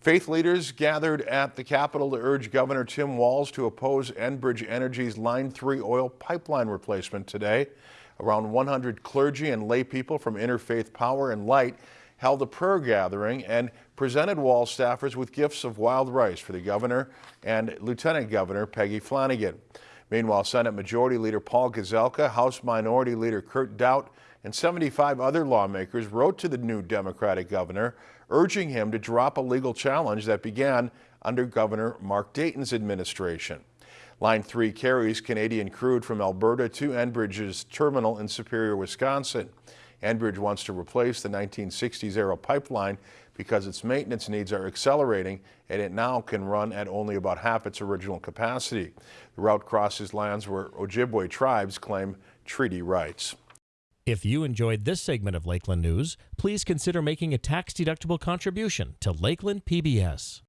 Faith leaders gathered at the Capitol to urge Governor Tim Walz to oppose Enbridge Energy's Line 3 oil pipeline replacement today. Around 100 clergy and lay people from Interfaith Power and Light held a prayer gathering and presented Walz staffers with gifts of wild rice for the governor and Lieutenant Governor Peggy Flanagan. Meanwhile, Senate Majority Leader Paul Gazelka, House Minority Leader Kurt Daudt, and 75 other lawmakers wrote to the new Democratic governor, urging him to drop a legal challenge that began under Governor Mark Dayton's administration. Line 3 carries Canadian crude from Alberta to Enbridge's terminal in Superior, Wisconsin. Enbridge wants to replace the 1960s-era pipeline because its maintenance needs are accelerating and it now can run at only about half its original capacity. The route crosses lands where Ojibwe tribes claim treaty rights. If you enjoyed this segment of Lakeland News, please consider making a tax-deductible contribution to Lakeland PBS.